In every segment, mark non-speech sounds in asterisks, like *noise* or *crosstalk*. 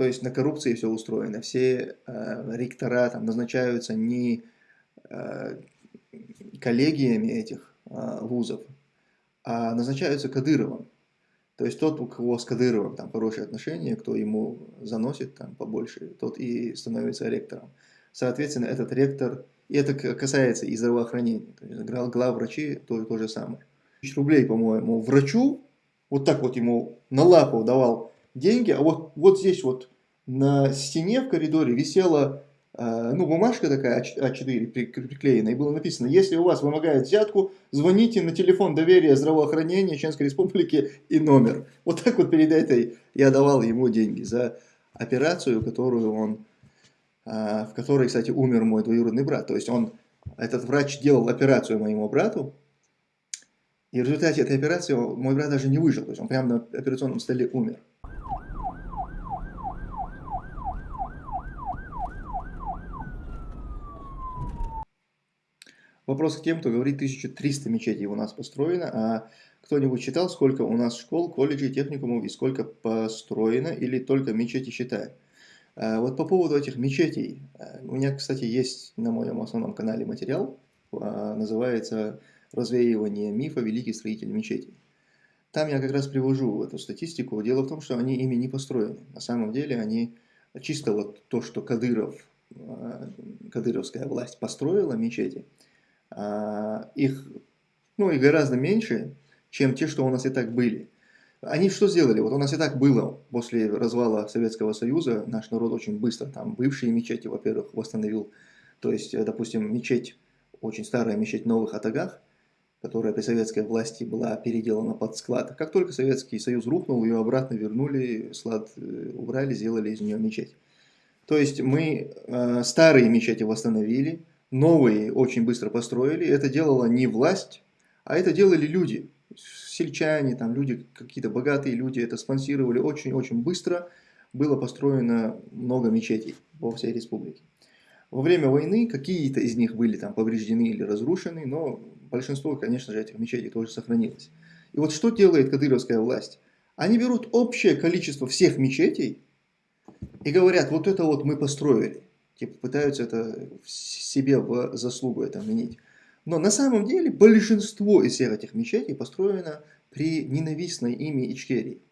то есть на коррупции все устроено. Все э, ректора там назначаются не э, коллегиями этих э, вузов, а назначаются Кадыровым. То есть тот, у кого с Кадыровым там хорошие отношения, кто ему заносит там побольше, тот и становится ректором. Соответственно, этот ректор, и это касается и здравоохранения, то есть главврачи то, то же самое. Тысяч рублей, по-моему, врачу, вот так вот ему на лапу давал деньги, а вот, вот здесь вот на стене в коридоре висела э, ну, бумажка такая А4 приклеена, и было написано, если у вас вымогают взятку, звоните на телефон доверия здравоохранения Чеченской Республики и номер. Вот так вот перед этой я давал ему деньги за операцию, которую он а, в которой, кстати, умер мой двоюродный брат. То есть он, этот врач делал операцию моему брату, и в результате этой операции мой брат даже не выжил. То есть он прямо на операционном столе умер. Вопрос к тем, кто говорит, 1300 мечетей у нас построено, а кто-нибудь читал, сколько у нас школ, колледжей, техникумов и сколько построено, или только мечети считаем? А, вот по поводу этих мечетей, а, у меня, кстати, есть на моем основном канале материал, а, называется «Развеивание мифа. Великий строитель мечетей». Там я как раз привожу эту статистику. Дело в том, что они ими не построены. На самом деле они чисто вот то, что Кадыров, кадыровская власть построила мечети, их, ну, и гораздо меньше, чем те, что у нас и так были. Они что сделали? Вот у нас и так было после развала Советского Союза, наш народ очень быстро там бывшие мечети, во-первых, восстановил. То есть, э, допустим, мечеть, очень старая мечеть в Новых Атагах, которая при советской власти была переделана под склад. Как только Советский Союз рухнул, ее обратно вернули, склад э, убрали, сделали из нее мечеть. То есть мы э, старые мечети восстановили, новые очень быстро построили. Это делала не власть, а это делали люди сельчане, там люди, какие-то богатые люди это спонсировали очень-очень быстро. Было построено много мечетей во всей республике. Во время войны какие-то из них были там повреждены или разрушены, но большинство, конечно же, этих мечетей тоже сохранилось. И вот что делает кадыровская власть? Они берут общее количество всех мечетей и говорят, вот это вот мы построили. Типа пытаются это себе в заслугу это вменить. Но на самом деле большинство из всех этих мечетей построено при ненавистной ими Ичкерии.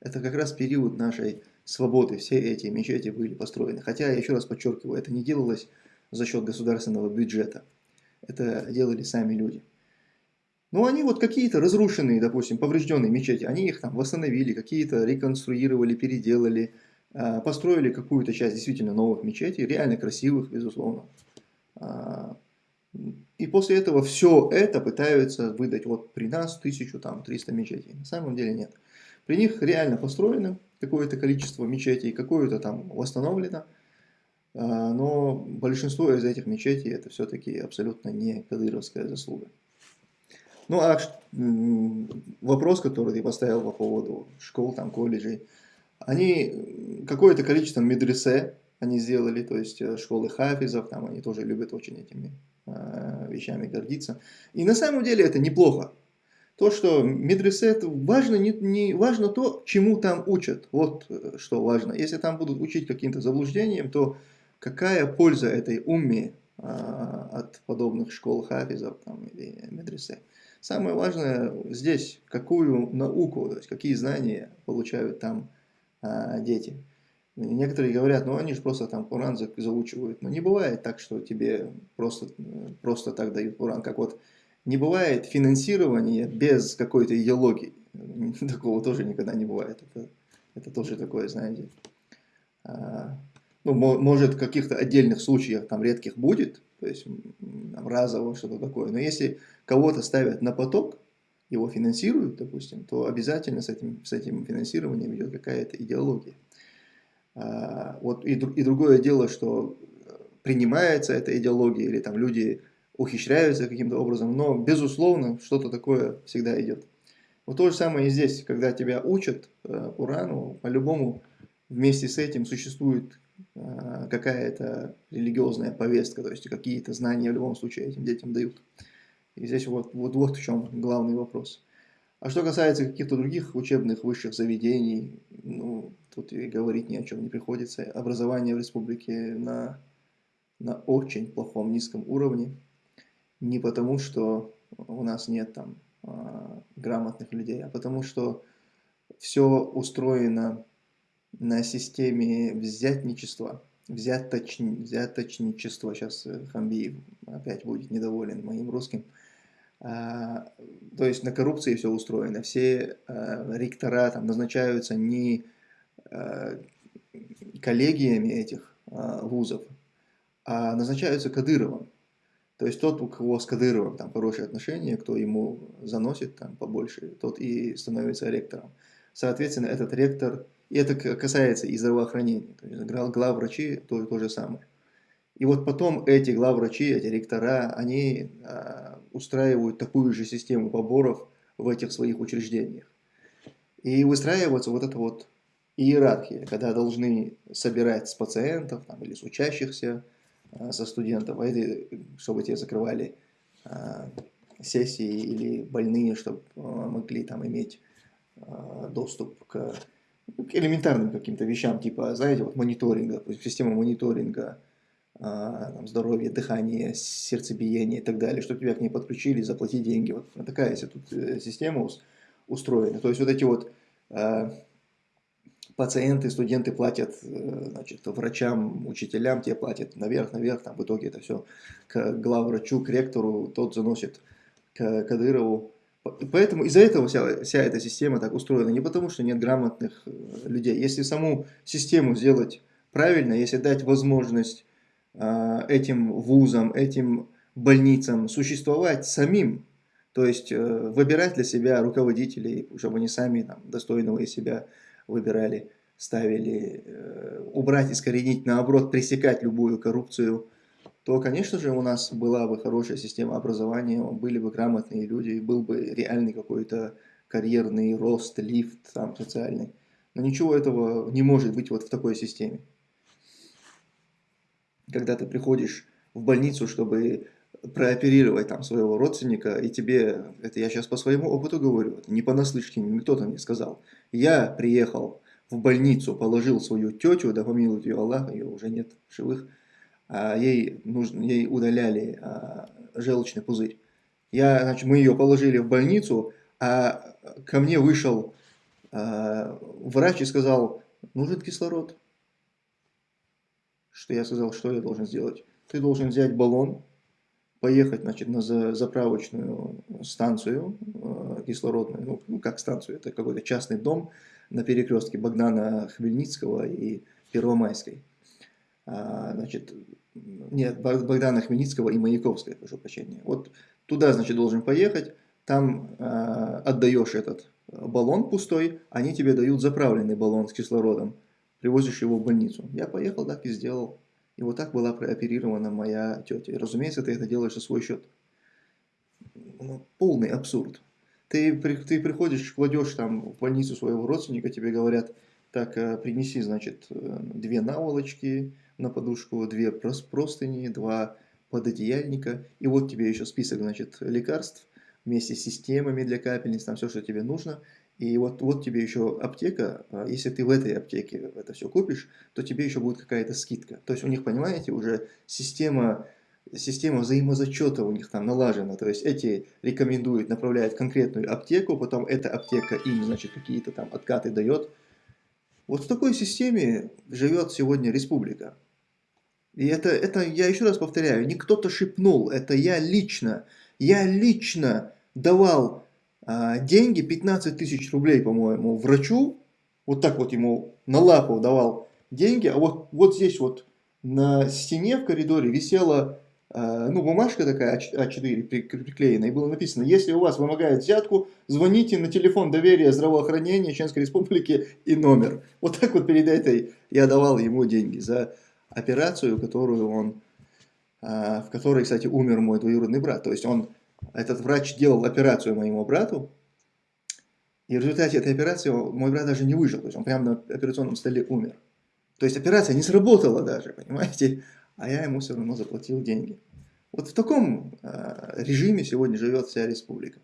Это как раз период нашей свободы. Все эти мечети были построены. Хотя, я еще раз подчеркиваю, это не делалось за счет государственного бюджета. Это делали сами люди. Но они вот какие-то разрушенные, допустим, поврежденные мечети, они их там восстановили, какие-то реконструировали, переделали, построили какую-то часть действительно новых мечетей, реально красивых, безусловно. А, и после этого все это пытаются выдать вот при нас 1300 мечетей. На самом деле нет. При них реально построено какое-то количество мечетей, какое-то там восстановлено. А, но большинство из этих мечетей это все-таки абсолютно не кадыровская заслуга. Ну а вопрос, который ты поставил по поводу школ, там, колледжей, они какое-то количество медресе они сделали, то есть э, школы хафизов, там они тоже любят очень этими Э, вещами гордиться. И на самом деле это неплохо. То, что медресе, важно, не, не, важно то, чему там учат. Вот э, что важно. Если там будут учить каким-то заблуждением, то какая польза этой умме а, от подобных школ хафизов там, или медресе. Самое важное здесь, какую науку, то есть какие знания получают там а, дети. Некоторые говорят, ну они же просто там Куран заучивают. Но не бывает так, что тебе просто, просто так дают Куран. Как вот не бывает финансирования без какой-то идеологии. *laughs* Такого тоже никогда не бывает. Это, это тоже такое, знаете. А, ну, может, в каких-то отдельных случаях, там, редких будет, то есть, там, разово что-то такое. Но если кого-то ставят на поток, его финансируют, допустим, то обязательно с этим, с этим финансированием идет какая-то идеология. А, вот и, и другое дело, что принимается эта идеология, или там люди ухищряются каким-то образом, но, безусловно, что-то такое всегда идет. Вот то же самое и здесь, когда тебя учат э, Урану, по-любому вместе с этим существует э, какая-то религиозная повестка, то есть какие-то знания в любом случае этим детям дают. И здесь вот, вот, вот в чем главный вопрос. А что касается каких-то других учебных высших заведений, ну, тут и говорить ни о чем не приходится. Образование в республике на, на очень плохом низком уровне. Не потому, что у нас нет там а, грамотных людей, а потому что все устроено на системе взятничества, взяточ... взяточничества. Сейчас Хамбиев опять будет недоволен моим русским. А, то есть на коррупции все устроено. Все а, ректора там назначаются не а, коллегиями этих вузов, а назначаются Кадыровым. То есть тот, у кого с Кадыровым там хорошие отношения, кто ему заносит там побольше, тот и становится ректором. Соответственно, этот ректор, и это касается и здравоохранения, то есть главврачи то, то же самое. И вот потом эти главврачи, эти ректора, они а, устраивают такую же систему поборов в этих своих учреждениях. И выстраивается вот эта вот иерархия, когда должны собирать с пациентов там, или с учащихся, а, со студентов, а это, чтобы те закрывали а, сессии или больные, чтобы а, могли там иметь а, доступ к, к элементарным каким-то вещам, типа, знаете, вот мониторинга, система мониторинга там, здоровья, дыхания, сердцебиения и так далее, чтобы тебя к ней подключили, заплатить деньги. Вот такая тут э, система устроена. То есть вот эти вот а, пациенты, студенты платят э, значит, врачам, учителям, те платят наверх, наверх, там в итоге это все к главврачу, к ректору, тот заносит к Кадырову. Поэтому из-за этого вся, вся эта система так устроена, не потому что нет грамотных э, людей. Если саму систему сделать правильно, если дать возможность а, этим вузам, этим больницам существовать самим, то есть э, выбирать для себя руководителей, чтобы они сами там, достойного из себя выбирали, ставили, э, убрать, искоренить, наоборот, пресекать любую коррупцию, то, конечно же, у нас была бы хорошая система образования, были бы грамотные люди, был бы реальный какой-то карьерный рост, лифт там социальный. Но ничего этого не может быть вот в такой системе когда ты приходишь в больницу, чтобы прооперировать там своего родственника, и тебе, это я сейчас по своему опыту говорю, не понаслышке, кто-то мне сказал, я приехал в больницу, положил свою тетю, да помилует ее Аллах, ее уже нет живых, а ей, нужно, ей удаляли а, желчный пузырь. Я, значит, мы ее положили в больницу, а ко мне вышел а, врач и сказал, нужен кислород что я сказал, что я должен сделать. Ты должен взять баллон, поехать значит, на заправочную станцию э, кислородную, ну, ну как станцию, это какой-то частный дом на перекрестке Богдана Хмельницкого и Первомайской. А, значит, нет, Богдана Хмельницкого и Маяковской, прошу прощения. Вот туда, значит, должен поехать, там а, отдаешь этот баллон пустой, они тебе дают заправленный баллон с кислородом привозишь его в больницу. Я поехал, так и сделал. И вот так была прооперирована моя тетя. И, разумеется, ты это делаешь за свой счет. Ну, полный абсурд. Ты, ты приходишь, кладешь там в больницу своего родственника, тебе говорят, так, э, принеси, значит, э, две наволочки на подушку, две простыни, два пододеяльника, и вот тебе еще список, значит, лекарств вместе с системами для капельниц, там все, что тебе нужно, и вот, вот тебе еще аптека, а если ты в этой аптеке это все купишь, то тебе еще будет какая-то скидка. То есть у них, понимаете, уже система, система взаимозачета у них там налажена. То есть эти рекомендуют, направляют конкретную аптеку, потом эта аптека им, значит, какие-то там откаты дает. Вот в такой системе живет сегодня республика. И это, это, я еще раз повторяю, не кто-то шепнул, это я лично, я лично давал а, деньги, 15 тысяч рублей, по-моему, врачу, вот так вот ему на лапу давал деньги, а вот, вот здесь вот на стене в коридоре висела а, ну, бумажка такая А4 приклеена, и было написано, если у вас вымогают взятку, звоните на телефон доверия здравоохранения Чеченской Республики и номер. Вот так вот перед этой я давал ему деньги за операцию, которую он, а, в которой, кстати, умер мой двоюродный брат. То есть он этот врач делал операцию моему брату, и в результате этой операции мой брат даже не выжил, то есть он прямо на операционном столе умер. То есть операция не сработала даже, понимаете, а я ему все равно заплатил деньги. Вот в таком э, режиме сегодня живет вся республика.